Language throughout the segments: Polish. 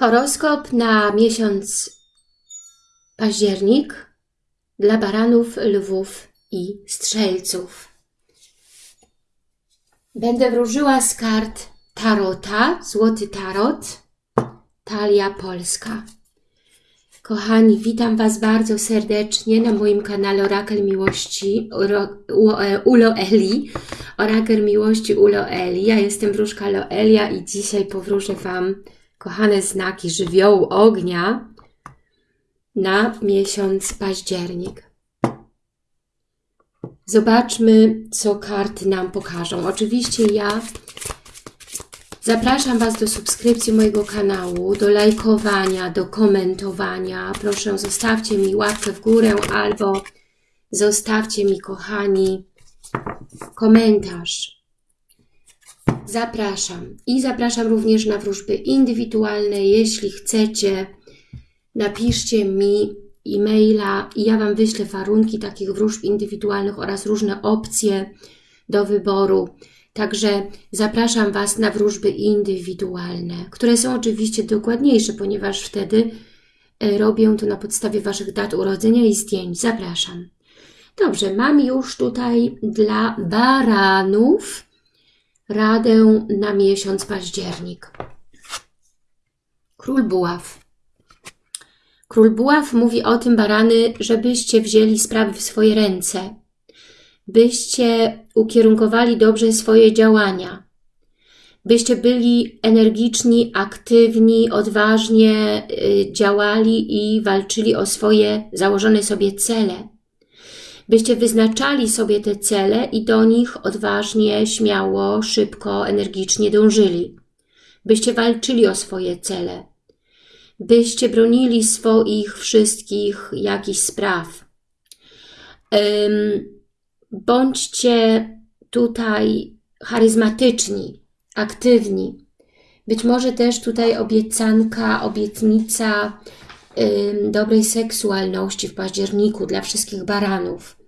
Horoskop na miesiąc październik dla baranów, lwów i strzelców. Będę wróżyła z kart Tarota, Złoty Tarot, Talia Polska. Kochani, witam Was bardzo serdecznie na moim kanale Orakel Miłości u Loeli. Orakel Miłości u Loeli. Ja jestem wróżka Loelia i dzisiaj powróżę Wam kochane znaki żywiołu ognia na miesiąc październik. Zobaczmy, co karty nam pokażą. Oczywiście ja zapraszam Was do subskrypcji mojego kanału, do lajkowania, do komentowania. Proszę, zostawcie mi łapkę w górę albo zostawcie mi, kochani, komentarz zapraszam. I zapraszam również na wróżby indywidualne. Jeśli chcecie, napiszcie mi e-maila i ja Wam wyślę warunki takich wróżb indywidualnych oraz różne opcje do wyboru. Także zapraszam Was na wróżby indywidualne, które są oczywiście dokładniejsze, ponieważ wtedy e, robię to na podstawie Waszych dat urodzenia i zdjęć. Zapraszam. Dobrze, mam już tutaj dla baranów radę na miesiąc październik. Król Buław. Król Buław mówi o tym, barany, żebyście wzięli sprawy w swoje ręce, byście ukierunkowali dobrze swoje działania, byście byli energiczni, aktywni, odważnie y, działali i walczyli o swoje założone sobie cele byście wyznaczali sobie te cele i do nich odważnie, śmiało, szybko, energicznie dążyli. Byście walczyli o swoje cele. Byście bronili swoich wszystkich jakichś spraw. Bądźcie tutaj charyzmatyczni, aktywni. Być może też tutaj obiecanka, obietnica dobrej seksualności w październiku dla wszystkich baranów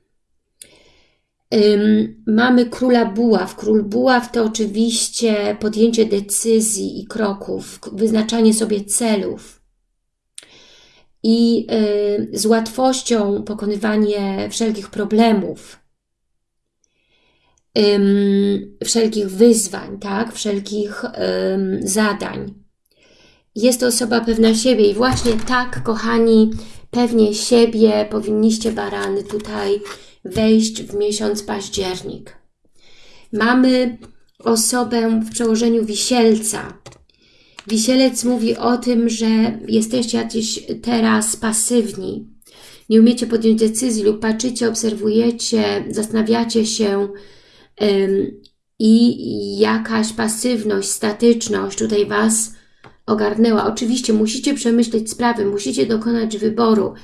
mamy króla buław. Król buław to oczywiście podjęcie decyzji i kroków, wyznaczanie sobie celów i y, z łatwością pokonywanie wszelkich problemów, wszelkich wyzwań, tak? wszelkich zadań. Jest to osoba pewna siebie i właśnie tak, kochani, pewnie siebie powinniście barany tutaj wejść w miesiąc październik. Mamy osobę w przełożeniu wisielca. Wisielec mówi o tym, że jesteście jakiś teraz pasywni, nie umiecie podjąć decyzji lub patrzycie, obserwujecie, zastanawiacie się ym, i jakaś pasywność, statyczność tutaj Was ogarnęła. Oczywiście musicie przemyśleć sprawy, musicie dokonać wyboru,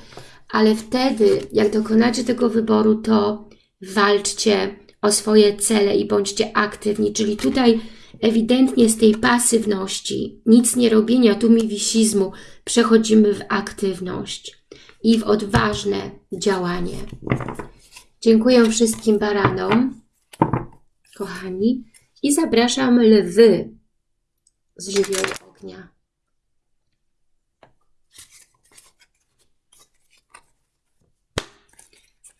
ale wtedy, jak dokonacie tego wyboru, to walczcie o swoje cele i bądźcie aktywni, czyli tutaj ewidentnie z tej pasywności, nic nie robienia, tumiwisizmu, przechodzimy w aktywność i w odważne działanie. Dziękuję wszystkim baranom, kochani, i zapraszam lwy z żywiołu ognia.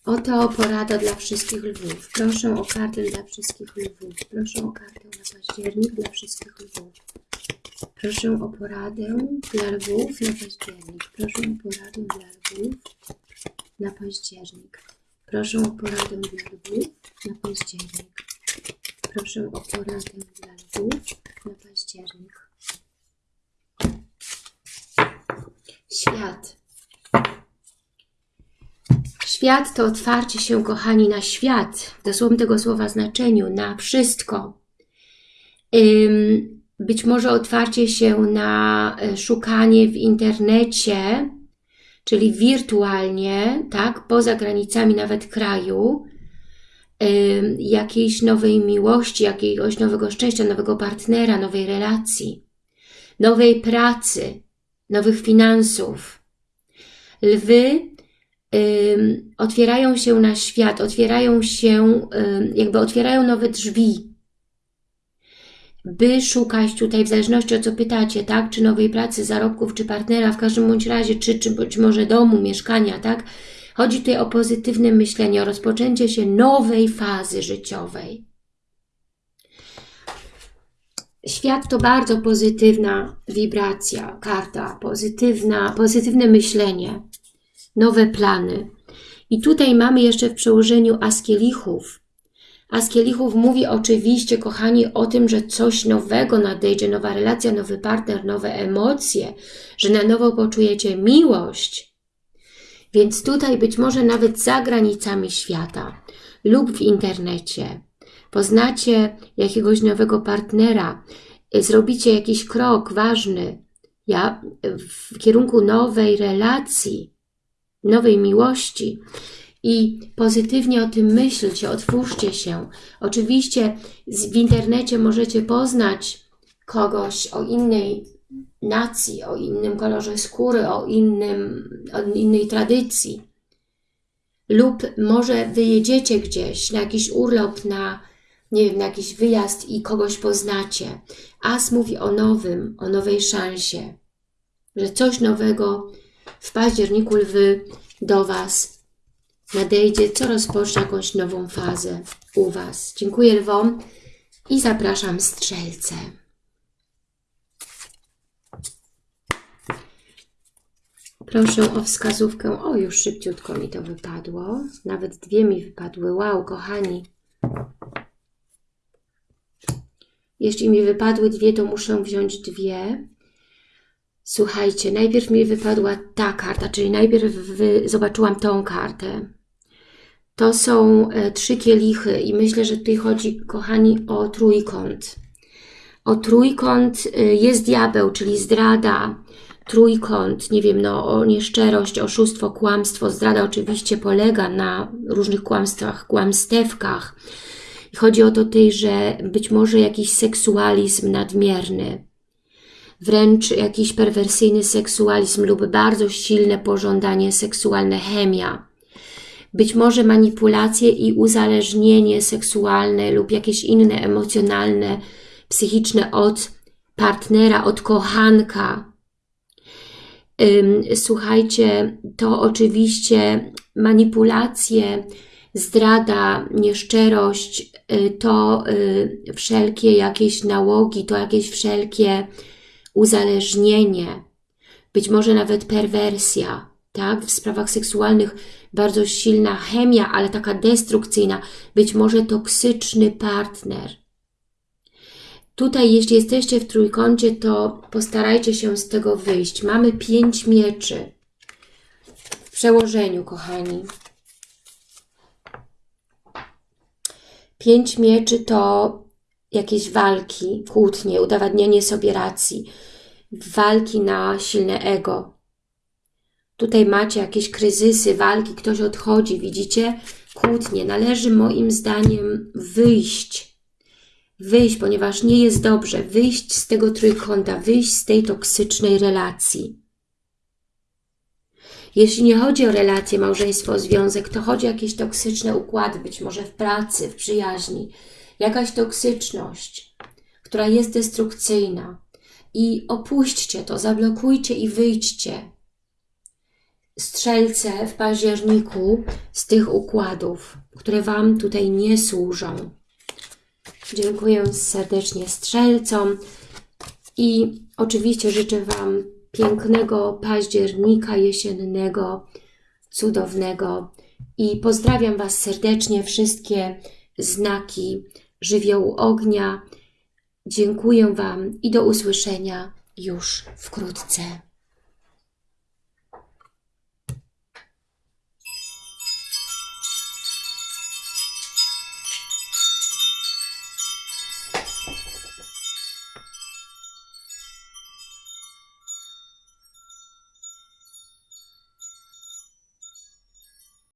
Oto porada dla wszystkich lwów. Proszę o kartę dla wszystkich lwów. Proszę o kartę na październik dla wszystkich lwów. Proszę o poradę dla lwów na październik. Proszę o poradę dla lwów na październik. Proszę o poradę dla lwów na październik. Proszę o poradę dla lwów na październik. Świat. Świat to otwarcie się, kochani, na świat, w dosłownym tego słowa znaczeniu, na wszystko. Być może otwarcie się na e, szukanie w internecie, czyli wirtualnie, tak, poza granicami nawet kraju, jakiejś nowej miłości, jakiegoś nowego szczęścia, nowego partnera, nowej relacji, nowej pracy, nowych finansów. Lwy otwierają się na świat, otwierają się, jakby otwierają nowe drzwi. by szukać tutaj, w zależności o co pytacie, tak, czy nowej pracy, zarobków, czy partnera, w każdym bądź razie, czy, czy być może domu, mieszkania, tak, chodzi tutaj o pozytywne myślenie, o rozpoczęcie się nowej fazy życiowej. Świat to bardzo pozytywna wibracja, karta, pozytywna, pozytywne myślenie, nowe plany. I tutaj mamy jeszcze w przełożeniu Askielichów. Askielichów mówi oczywiście, kochani, o tym, że coś nowego nadejdzie, nowa relacja, nowy partner, nowe emocje, że na nowo poczujecie miłość. Więc tutaj być może nawet za granicami świata lub w internecie poznacie jakiegoś nowego partnera, zrobicie jakiś krok ważny ja, w kierunku nowej relacji, nowej miłości i pozytywnie o tym myślcie, otwórzcie się. Oczywiście w internecie możecie poznać kogoś o innej nacji, o innym kolorze skóry, o, innym, o innej tradycji. Lub może wyjedziecie gdzieś na jakiś urlop, na, nie wiem, na jakiś wyjazd i kogoś poznacie. As mówi o nowym, o nowej szansie, że coś nowego w październiku lwy do Was nadejdzie, co rozpocznie jakąś nową fazę u Was. Dziękuję Lwom i zapraszam strzelce. Proszę o wskazówkę. O, już szybciutko mi to wypadło. Nawet dwie mi wypadły. Wow, kochani. Jeśli mi wypadły dwie, to muszę wziąć dwie. Słuchajcie, najpierw mi wypadła ta karta, czyli najpierw zobaczyłam tą kartę. To są e, trzy kielichy i myślę, że tutaj chodzi, kochani, o trójkąt. O trójkąt e, jest diabeł, czyli zdrada, trójkąt, nie wiem, no, o nieszczerość, oszustwo, kłamstwo. Zdrada oczywiście polega na różnych kłamstwach, kłamstewkach. Chodzi o to tej, że być może jakiś seksualizm nadmierny, wręcz jakiś perwersyjny seksualizm lub bardzo silne pożądanie seksualne, chemia. Być może manipulacje i uzależnienie seksualne lub jakieś inne emocjonalne, psychiczne od partnera, od kochanka. Słuchajcie, to oczywiście manipulacje, zdrada, nieszczerość, y, to y, wszelkie jakieś nałogi, to jakieś wszelkie uzależnienie, być może nawet perwersja, tak? W sprawach seksualnych bardzo silna chemia, ale taka destrukcyjna, być może toksyczny partner. Tutaj, jeśli jesteście w trójkącie, to postarajcie się z tego wyjść. Mamy pięć mieczy w przełożeniu, kochani. Pięć mieczy to jakieś walki, kłótnie, udowadnianie sobie racji, walki na silne ego. Tutaj macie jakieś kryzysy, walki, ktoś odchodzi, widzicie? Kłótnie. Należy moim zdaniem wyjść. Wyjść, ponieważ nie jest dobrze. Wyjść z tego trójkąta, wyjść z tej toksycznej relacji. Jeśli nie chodzi o relacje, małżeństwo, związek, to chodzi o jakieś toksyczne układy, być może w pracy, w przyjaźni, jakaś toksyczność, która jest destrukcyjna. I opuśćcie to, zablokujcie i wyjdźcie. Strzelce w październiku z tych układów, które Wam tutaj nie służą. Dziękuję serdecznie strzelcom i oczywiście życzę Wam pięknego października jesiennego, cudownego i pozdrawiam Was serdecznie, wszystkie znaki żywiołu ognia. Dziękuję Wam i do usłyszenia już wkrótce.